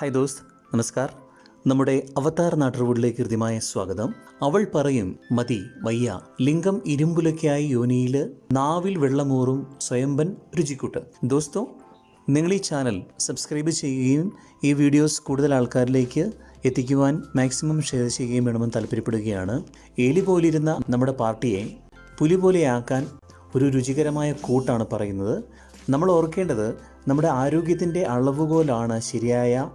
Hi ദോസ്ത് നമസ്കാർ. നമ്മുടെ അവതാർ നാട്ടുകൂടിലേക്ക് കൃത്യമായ സ്വാഗതം. അവൾ പറയും മതി വയ്യ. ലിംഗം ഇരുമ്പുലയ്ക്കായി യോനിയിൽ നാവിൽ വെള്ളമൂറും സ്വയംബൻ രുചിക്കൂട്ട്. ദോസ്തോ നിങ്ങൾ ഈ ചാനൽ സബ്സ്ക്രൈബ് ചെയ്യുകയും ഈ വീഡിയോസ് കൂടുതൽ ആൾക്കാരിലേക്ക് എത്തിക്കുവാൻ മാക്സിമം ഷെയർ ചെയ്യുകയും വേണമെന്ന് താല്പര്യപ്പെടുകയാണ്. എലി പോലിരുന്ന നമ്മുടെ പാർട്ടിയെ പുലി പോലെയാക്കാൻ ഒരു രുചികരമായ കൂട്ടാണ് പറയുന്നത്. നമ്മൾ ഓർക്കേണ്ടത് നമ്മുടെ ആരോഗ്യത്തിന്റെ അളവുകോലാണ് ശരിയായ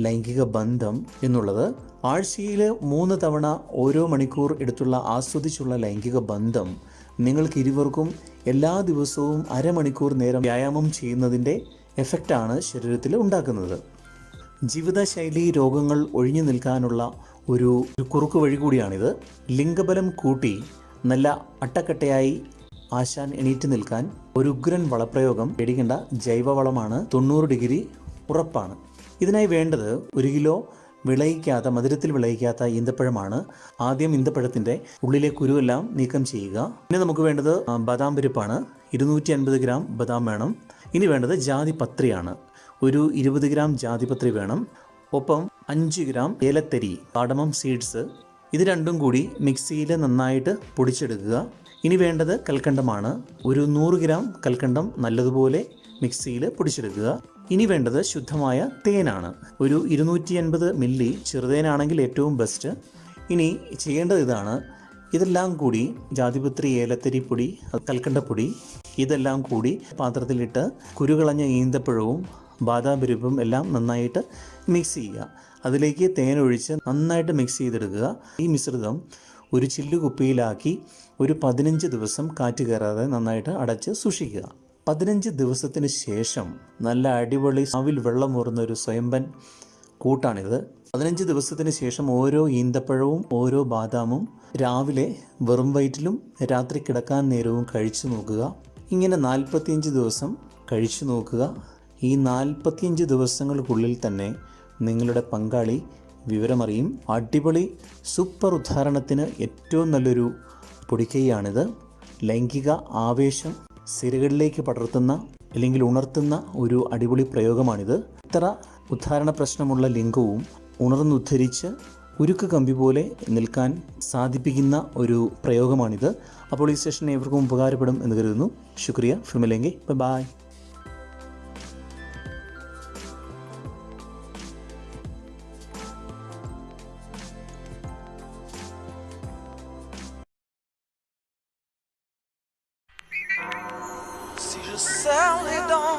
ലൈംഗിക ബന്ധം എന്നുള്ളത്. ആഴ്ചയിൽ മൂന്ന് തവണ ഓരോ മണിക്കൂർ എടുത്തുള്ള ആസ്വദിച്ചുള്ള ലൈംഗിക ബന്ധം നിങ്ങൾക്ക് ഇരുവർക്കും എല്ലാ ദിവസവും അരമണിക്കൂർ നേരം വ്യായാമം ചെയ്യുന്നതിന്റെ എഫക്റ്റാണ് ശരീരത്തിൽ ഉണ്ടാക്കുന്നത്. ജീവിതശൈലി രോഗങ്ങൾ ഒഴിഞ്ഞു നിൽക്കാനുള്ള ഒരു കുറുക്ക് വഴി കൂടിയാണിത്. ലിംഗബലം കൂട്ടി നല്ല അട്ടക്കട്ടയായി ആശാൻ എണീറ്റ് നിൽക്കാൻ ഒരു ഉഗ്രൻ വളപ്രയോഗം പേടിക്കേണ്ട ജൈവവളമാണ് തൊണ്ണൂറ് ഡിഗ്രി ഉറപ്പാണ്. ഇതിനായി വേണ്ടത് ഒരു കിലോ വിളയിക്കാത്ത മധുരത്തിൽ വിളയിക്കാത്ത ഈന്തപ്പഴമാണ്. ആദ്യം ഈന്തപ്പഴത്തിന്റെ ഉള്ളിലെ കുരുവെല്ലാം നീക്കം ചെയ്യുക. പിന്നെ നമുക്ക് വേണ്ടത് ബദാം പരിപ്പാണ്. ഇരുന്നൂറ്റി അൻപത് ഗ്രാം ബദാം വേണം. ഇനി വേണ്ടത് ജാതിപത്രിയാണ് ഒരു ഇരുപത് ഗ്രാം ജാതിപത്രി വേണം. ഒപ്പം അഞ്ച് ഗ്രാം ഏലത്തരി കാടമം സീഡ്സ്. ഇത് രണ്ടും കൂടി മിക്സിയിൽ നന്നായിട്ട് പൊടിച്ചെടുക്കുക. ഇനി വേണ്ടത് കൽക്കണ്ടമാണ്. ഒരു നൂറ് ഗ്രാം കൽക്കണ്ടം നല്ലതുപോലെ മിക്സിയിൽ പൊടിച്ചെടുക്കുക. ഇനി വേണ്ടത് ശുദ്ധമായ തേനാണ്. ഒരു ഇരുന്നൂറ്റി അൻപത് മില്ലി ചെറുതേനാണെങ്കിൽ ഏറ്റവും ബെസ്റ്റ് ഇനി ചെയ്യേണ്ടത് ഇതാണ്. ഇതെല്ലാം കൂടി ജാതിപത്രി ഏലത്തരി പൊടി കൽക്കണ്ടപ്പൊടി ഇതെല്ലാം കൂടി പാത്രത്തിലിട്ട് കുരുകളഞ്ഞ ഈന്തപ്പഴവും ബാദാം പരിപ്പും എല്ലാം നന്നായിട്ട് മിക്സ് ചെയ്യുക. അതിലേക്ക് തേനൊഴിച്ച് നന്നായിട്ട് മിക്സ് ചെയ്തെടുക്കുക. ഈ മിശ്രിതം ഒരു ചില്ലു കുപ്പിയിലാക്കി ഒരു പതിനഞ്ച് ദിവസം കാറ്റ് കയറാതെ നന്നായിട്ട് അടച്ച് സൂക്ഷിക്കുക. പതിനഞ്ച് ദിവസത്തിന് ശേഷം നല്ല അടിപൊളി സാവിൽ വെള്ളമൂറുന്ന ഒരു സ്വയംബൻ കൂട്ടാണിത്. പതിനഞ്ച് ദിവസത്തിന് ശേഷം ഓരോ ഈന്തപ്പഴവും ഓരോ ബാദാമും രാവിലെ വെറും വയറ്റിലും രാത്രി കിടക്കാൻ നേരവും കഴിച്ചു നോക്കുക. ഇങ്ങനെ നാൽപ്പത്തിയഞ്ച് ദിവസം കഴിച്ചു നോക്കുക. ഈ നാൽപ്പത്തിയഞ്ച് ദിവസങ്ങൾക്കുള്ളിൽ തന്നെ നിങ്ങളുടെ പങ്കാളി വിവരമറിയും അടിപൊളി സൂപ്പർ ഉദാഹരണത്തിന് ഏറ്റവും നല്ലൊരു പൊടിക്കൈയാണിത്. ലൈംഗിക ആവേശം സിരകളിലേക്ക് പടർത്തുന്ന അല്ലെങ്കിൽ ഉണർത്തുന്ന ഒരു അടിപൊളി പ്രയോഗമാണിത്. ഇത്ര ഉദ്ധാരണ പ്രശ്നമുള്ള ലിംഗവും ഉണർന്നുദ്ധരിച്ച് ഉരുക്ക് കമ്പി പോലെ നിൽക്കാൻ സാധിപ്പിക്കുന്ന ഒരു പ്രയോഗമാണിത്. അപ്പോൾ ഈ സെഷൻ ഏവർക്കും ഉപകാരപ്പെടും എന്ന് കരുതുന്നു. ശുക്രിയ. ഫിർമിലെങ്കി bye. Je serre les dents,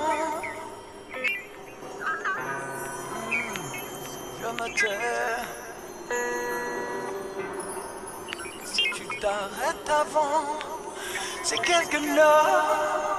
je me tais. Si tu t'arrêtes avant, c'est quelque chose